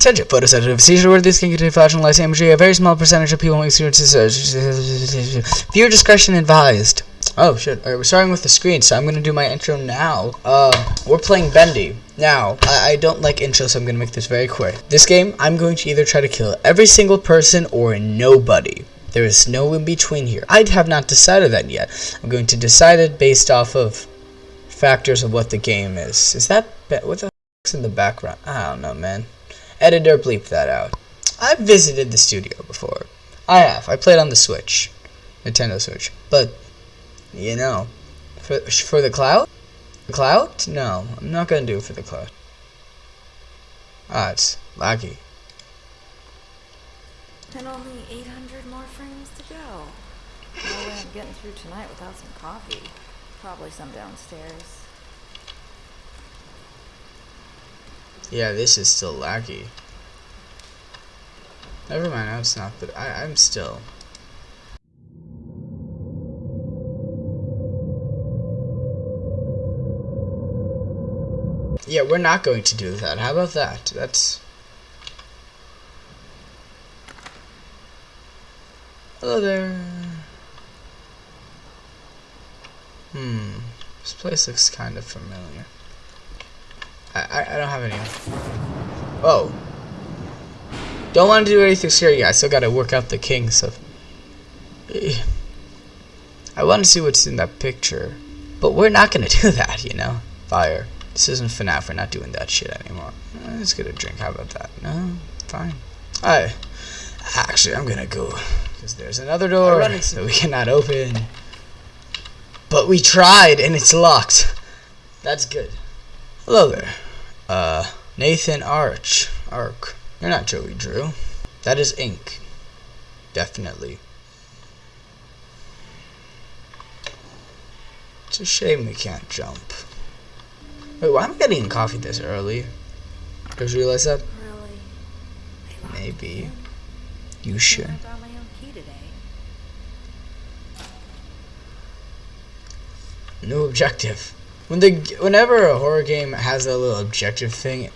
Attention, photosensitive seizure where this can contain flashing lights imagery. A very small percentage of people experience this. Viewer discretion advised. Oh shit, Alright, we're starting with the screen, so I'm gonna do my intro now. Uh, we're playing Bendy. Now, I, I don't like intros, so I'm gonna make this very quick. This game, I'm going to either try to kill every single person or nobody. There is no in between here. I have not decided that yet. I'm going to decide it based off of factors of what the game is. Is that what the in the background? I don't know, man. Editor, bleep that out. I've visited the studio before. I have. I played on the Switch, Nintendo Switch. But you know, for for the cloud, the cloud? No, I'm not gonna do it for the cloud. Ah, it's laggy. And only 800 more frames to go. No way I'm getting through tonight without some coffee. Probably some downstairs. Yeah, this is still laggy. Never mind, no, it's not, but I, I'm still. Yeah, we're not going to do that. How about that? That's... Hello there. Hmm. This place looks kind of familiar. I, I, don't have any. Oh. Don't want to do anything scary. I still gotta work out the kinks of... I want to see what's in that picture. But we're not gonna do that, you know? Fire. This isn't FNAF. We're not doing that shit anymore. Eh, let's get a drink. How about that? No? Fine. Alright. Actually, I'm gonna go. Because there's another door that we cannot open. But we tried, and it's locked. That's good. Hello there. Uh, Nathan Arch. Arc. You're not Joey Drew. That is ink. Definitely. It's a shame we can't jump. Wait, why am I getting coffee this early? Did you realize that? Really? Maybe. You should. I brought my own key today. New objective. When the whenever a horror game has a little objective thing,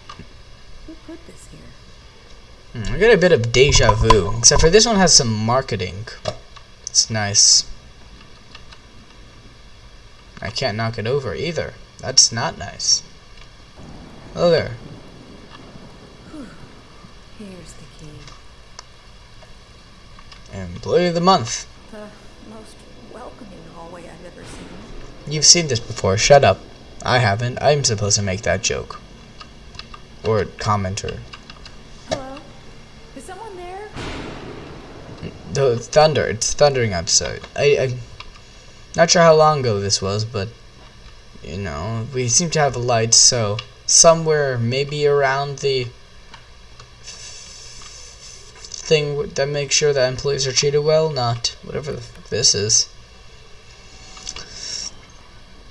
Who put this here? hmm, I get a bit of deja vu. Except for this one has some marketing. It's nice. I can't knock it over either. That's not nice. Hello there. Here's the key. Employee of the month. The most welcoming hallway I've ever seen. You've seen this before. Shut up. I haven't. I'm supposed to make that joke. Or commenter. Hello? Is someone there? The thunder. It's thundering outside. I, I'm not sure how long ago this was, but you know, we seem to have a light, so somewhere maybe around the thing that makes sure that employees are treated well, not whatever this is.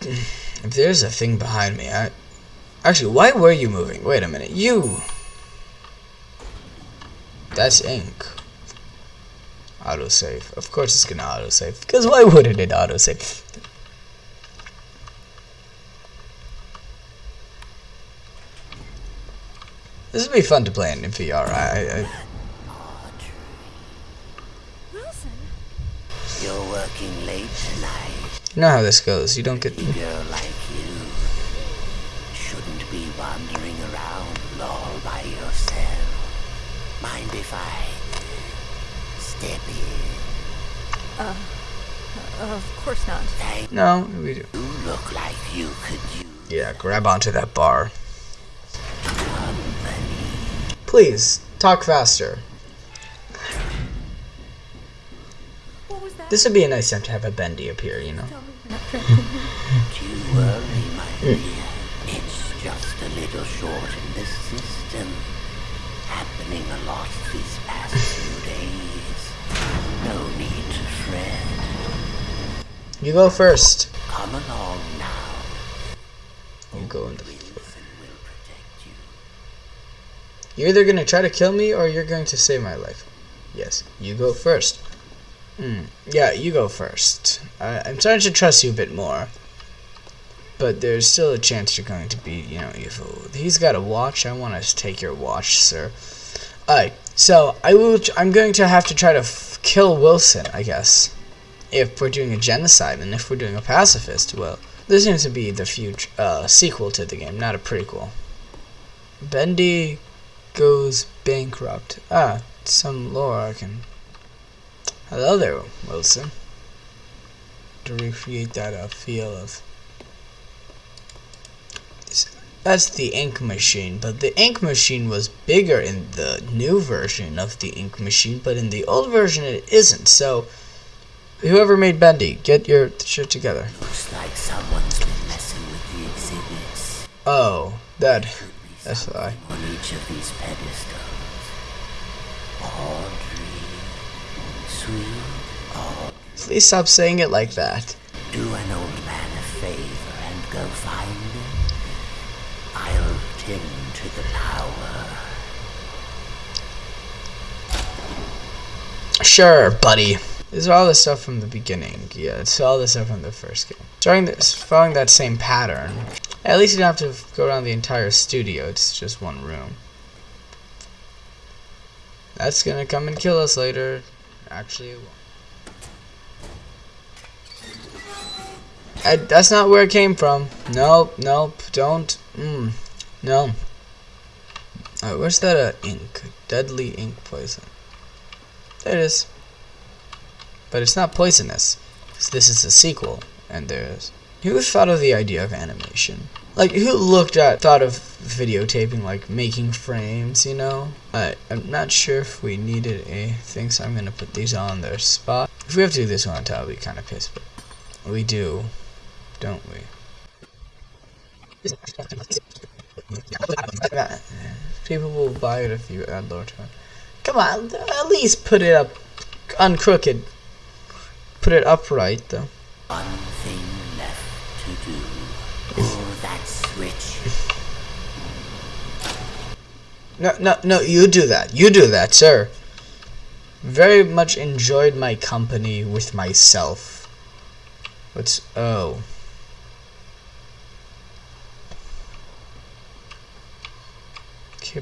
If there's a thing behind me, I actually, why were you moving? Wait a minute, you. That's ink. Autosave. Of course it's gonna autosave. Because why wouldn't it autosave? This would be fun to play in VR. I, I, Wilson? You're working late tonight. you know how this goes. You don't get. A girl like you shouldn't be wandering around all by yourself. Mind if I step in? Uh, of course not. Thank No, we do. you. Look like you could use Yeah, grab onto that bar. company. Please talk faster. This would be a nice time to have a bendy appear. You know. You're not drinking. Don't you worry, my dear. It's just a little short in the system. Happening a lot these past few days. No need to fret. You go first. Come along now. You go in the. Wilson will protect you. You're either gonna try to kill me or you're going to save my life. Yes, you go first. Hmm. Yeah, you go first. I, I'm starting to trust you a bit more. But there's still a chance you're going to be, you know, evil. He's got a watch. I want to take your watch, sir. Alright, so I will. I'm going to have to try to kill Wilson, I guess. If we're doing a genocide, and if we're doing a pacifist, well, this seems to be the future uh, sequel to the game, not a prequel. Bendy goes bankrupt. Ah, some lore I can. Hello there, Wilson. To recreate that uh, feel of. That's the ink machine, but the ink machine was bigger in the new version of the ink machine, but in the old version it isn't. So, whoever made Bendy, get your shit together. Looks like someone's been messing with the exhibits. Oh, that. That's why. on each of these pedestals. Audrey, Audrey. Please stop saying it like that. Do an old man a favor and go find him. I'll tend to the power. Sure, buddy. This is all the stuff from the beginning. Yeah, it's all the stuff from the first game. Starting this, following that same pattern. At least you don't have to go around the entire studio. It's just one room. That's gonna come and kill us later. Actually. I, that's not where it came from. Nope, nope, don't. Mm, no. Alright, where's that uh, ink? Deadly ink poison. There it is. But it's not poisonous. this is a sequel, and there's. Who thought of the idea of animation? Like, who looked at, thought of videotaping, like making frames, you know? I, I'm not sure if we needed a thing, so I'm gonna put these on their spot. If we have to do this one I'll be kind of pissed, but we do, don't we? People will buy it if you add lower tone. Come on, at least put it up uncrooked. Put it upright, though. One thing left to do. Oh, that switch. No, no, no, you do that. You do that, sir. Very much enjoyed my company with myself. What's. Oh.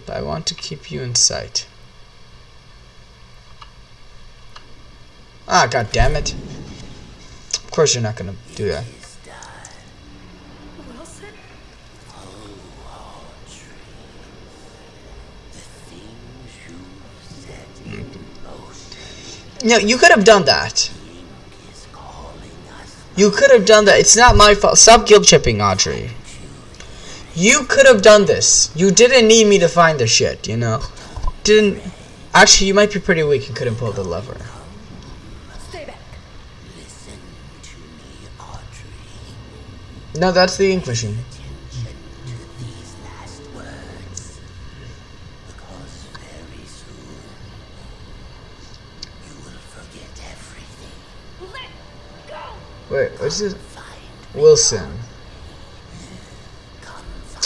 But I want to keep you in sight. Ah, god damn it. Of course you're not gonna do that. No, you could have done that. You could have done that. It's not my fault. Stop guilt tripping, Audrey. You could have done this. You didn't need me to find the shit, you know? Didn't. Actually, you might be pretty weak and couldn't pull the lever. Stay back. Listen to me, Audrey. No, that's the ink Wait, what's this? Find Wilson.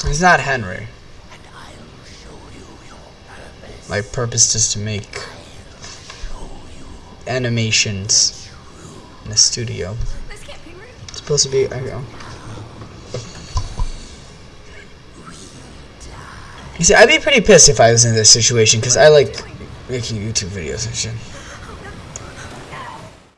He's not Henry. and I'll show you your purpose. My purpose is to make animations in a studio. This can't be real. It's supposed to be. I know. You see, I'd be pretty pissed if I was in this situation because I like making YouTube videos and shit.